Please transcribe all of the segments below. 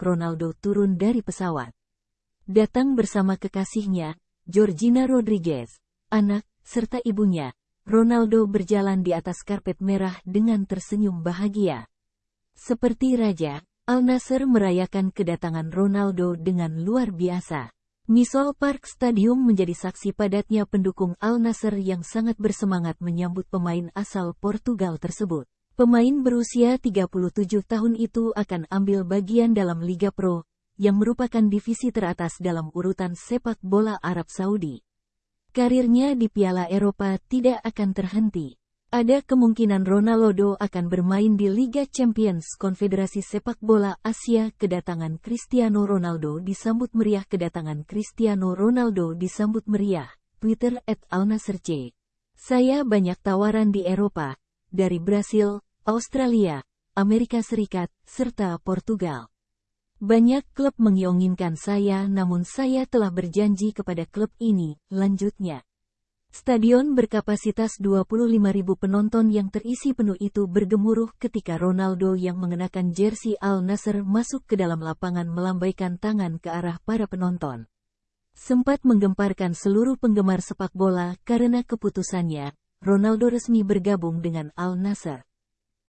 Ronaldo turun dari pesawat. Datang bersama kekasihnya, Georgina Rodriguez, anak, serta ibunya, Ronaldo berjalan di atas karpet merah dengan tersenyum bahagia. Seperti raja, Al Nasser merayakan kedatangan Ronaldo dengan luar biasa. Misol Park Stadium menjadi saksi padatnya pendukung Al Nasser yang sangat bersemangat menyambut pemain asal Portugal tersebut. Pemain berusia 37 tahun itu akan ambil bagian dalam Liga Pro, yang merupakan divisi teratas dalam urutan sepak bola Arab Saudi. Karirnya di Piala Eropa tidak akan terhenti. Ada kemungkinan Ronaldo akan bermain di Liga Champions Konfederasi Sepak Bola Asia. Kedatangan Cristiano Ronaldo disambut meriah. Kedatangan Cristiano Ronaldo disambut meriah. Twitter at. Saya banyak tawaran di Eropa, dari Brasil, Australia, Amerika Serikat, serta Portugal. Banyak klub menginginkan saya namun saya telah berjanji kepada klub ini, lanjutnya. Stadion berkapasitas 25.000 penonton yang terisi penuh itu bergemuruh ketika Ronaldo yang mengenakan jersey Al Nasser masuk ke dalam lapangan melambaikan tangan ke arah para penonton. Sempat menggemparkan seluruh penggemar sepak bola karena keputusannya, Ronaldo resmi bergabung dengan Al Nasser.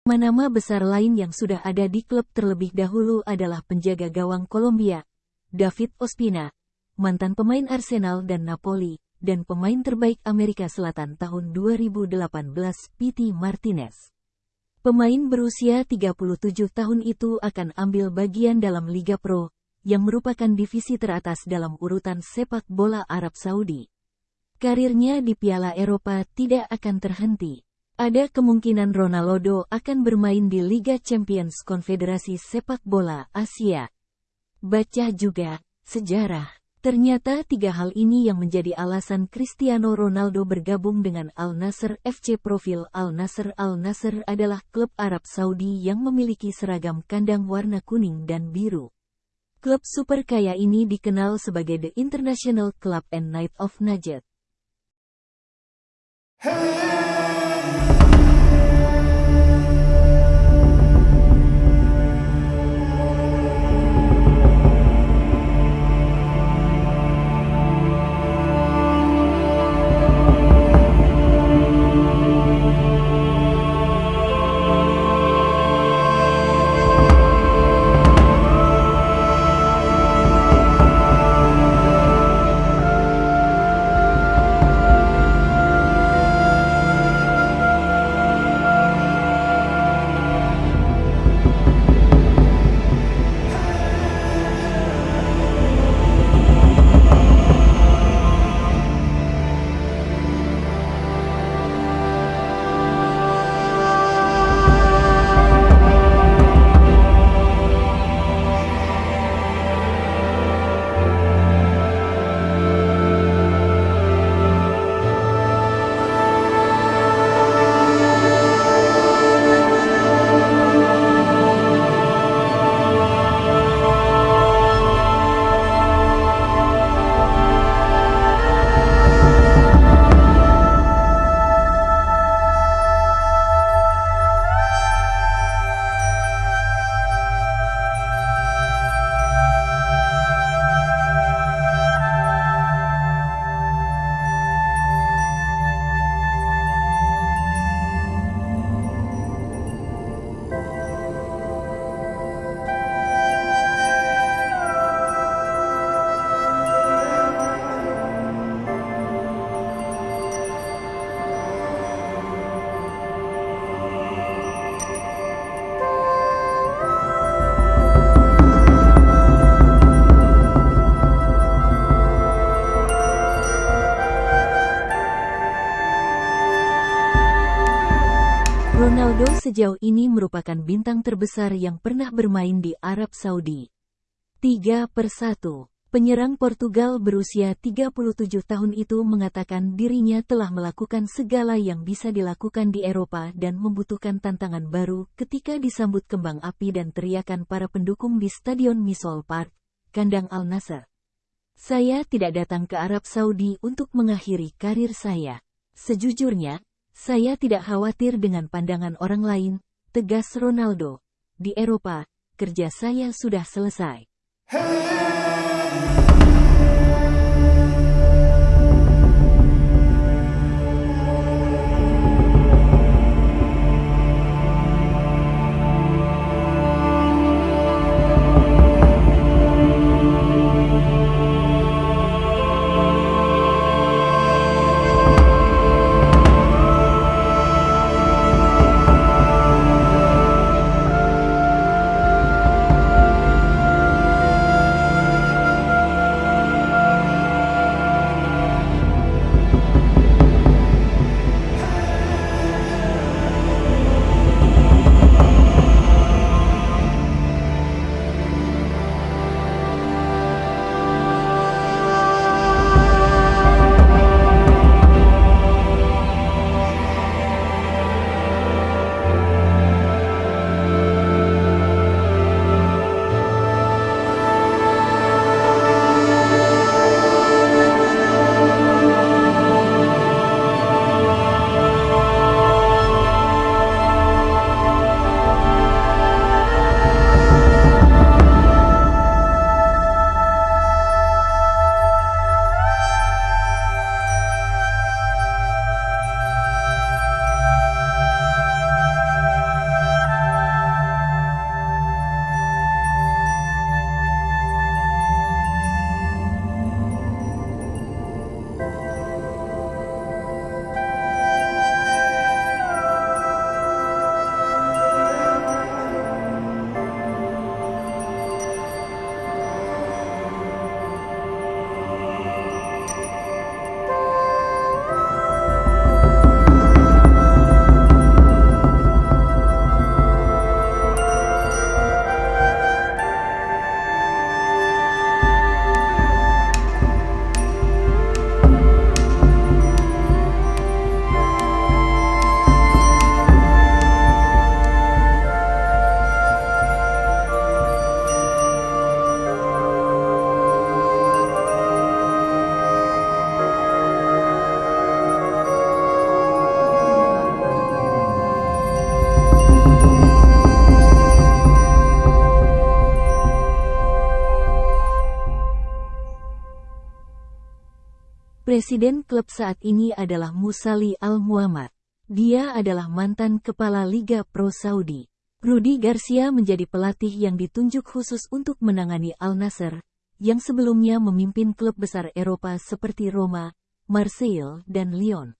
Nama-nama besar lain yang sudah ada di klub terlebih dahulu adalah penjaga gawang Kolombia, David Ospina, mantan pemain Arsenal dan Napoli, dan pemain terbaik Amerika Selatan tahun 2018 Piti Martinez. Pemain berusia 37 tahun itu akan ambil bagian dalam Liga Pro, yang merupakan divisi teratas dalam urutan sepak bola Arab Saudi. Karirnya di Piala Eropa tidak akan terhenti. Ada kemungkinan Ronaldo akan bermain di Liga Champions Konfederasi Sepak Bola Asia. Baca juga, sejarah. Ternyata tiga hal ini yang menjadi alasan Cristiano Ronaldo bergabung dengan Al Nasser FC Profil Al Nasser Al Nasser adalah klub Arab Saudi yang memiliki seragam kandang warna kuning dan biru. Klub super kaya ini dikenal sebagai The International Club and Night of Najd. Hey! Sejauh ini merupakan bintang terbesar yang pernah bermain di Arab Saudi. 3 per 1. Penyerang Portugal berusia 37 tahun itu mengatakan dirinya telah melakukan segala yang bisa dilakukan di Eropa dan membutuhkan tantangan baru ketika disambut kembang api dan teriakan para pendukung di Stadion Misol Park, kandang Al Nasser. Saya tidak datang ke Arab Saudi untuk mengakhiri karir saya. Sejujurnya, saya tidak khawatir dengan pandangan orang lain, tegas Ronaldo. Di Eropa, kerja saya sudah selesai. Presiden klub saat ini adalah Musali Al-Muhammad. Dia adalah mantan kepala Liga Pro Saudi. Rudi Garcia menjadi pelatih yang ditunjuk khusus untuk menangani Al Nasser, yang sebelumnya memimpin klub besar Eropa seperti Roma, Marseille, dan Lyon.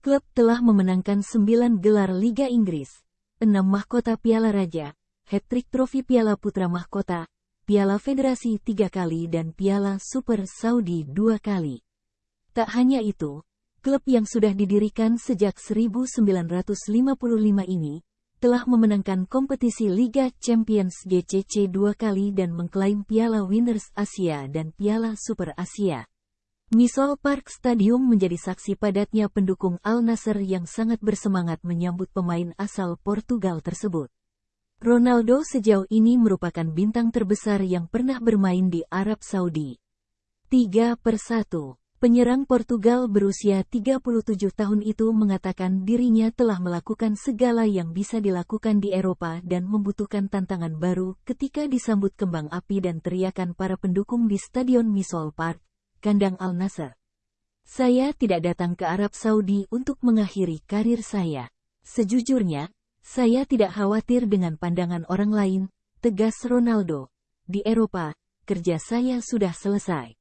Klub telah memenangkan 9 gelar Liga Inggris, 6 mahkota Piala Raja, hat-trick trofi Piala Putra Mahkota, Piala Federasi tiga kali dan Piala Super Saudi dua kali. Tak hanya itu, klub yang sudah didirikan sejak 1955 ini, telah memenangkan kompetisi Liga Champions GCC dua kali dan mengklaim Piala Winners Asia dan Piala Super Asia. Misol Park Stadium menjadi saksi padatnya pendukung Al Nasser yang sangat bersemangat menyambut pemain asal Portugal tersebut. Ronaldo sejauh ini merupakan bintang terbesar yang pernah bermain di Arab Saudi. 3 per 1 Penyerang Portugal berusia 37 tahun itu mengatakan dirinya telah melakukan segala yang bisa dilakukan di Eropa dan membutuhkan tantangan baru ketika disambut kembang api dan teriakan para pendukung di Stadion Misol Park, kandang Al Nasser. Saya tidak datang ke Arab Saudi untuk mengakhiri karir saya. Sejujurnya, saya tidak khawatir dengan pandangan orang lain, tegas Ronaldo. Di Eropa, kerja saya sudah selesai.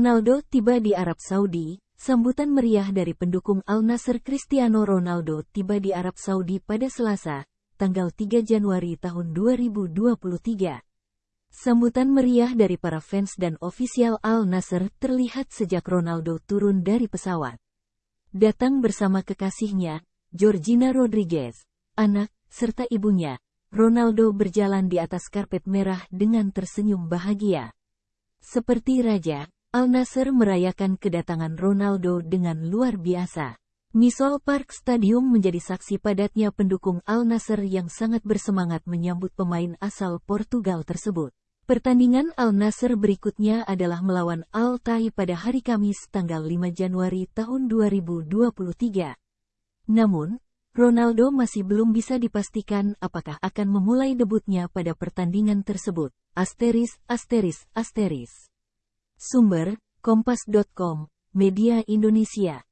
Ronaldo tiba di Arab Saudi, sambutan meriah dari pendukung Al Nassr Cristiano Ronaldo tiba di Arab Saudi pada Selasa, tanggal 3 Januari tahun 2023. Sambutan meriah dari para fans dan ofisial Al Nassr terlihat sejak Ronaldo turun dari pesawat. Datang bersama kekasihnya, Georgina Rodriguez, anak, serta ibunya, Ronaldo berjalan di atas karpet merah dengan tersenyum bahagia. Seperti raja, Al Nassr merayakan kedatangan Ronaldo dengan luar biasa. Misol Park Stadium menjadi saksi padatnya pendukung Al Nassr yang sangat bersemangat menyambut pemain asal Portugal tersebut. Pertandingan Al Nassr berikutnya adalah melawan Al Tai pada hari Kamis tanggal 5 Januari tahun 2023. Namun, Ronaldo masih belum bisa dipastikan apakah akan memulai debutnya pada pertandingan tersebut. Asteris, asteris, asteris. Sumber, kompas.com, Media Indonesia.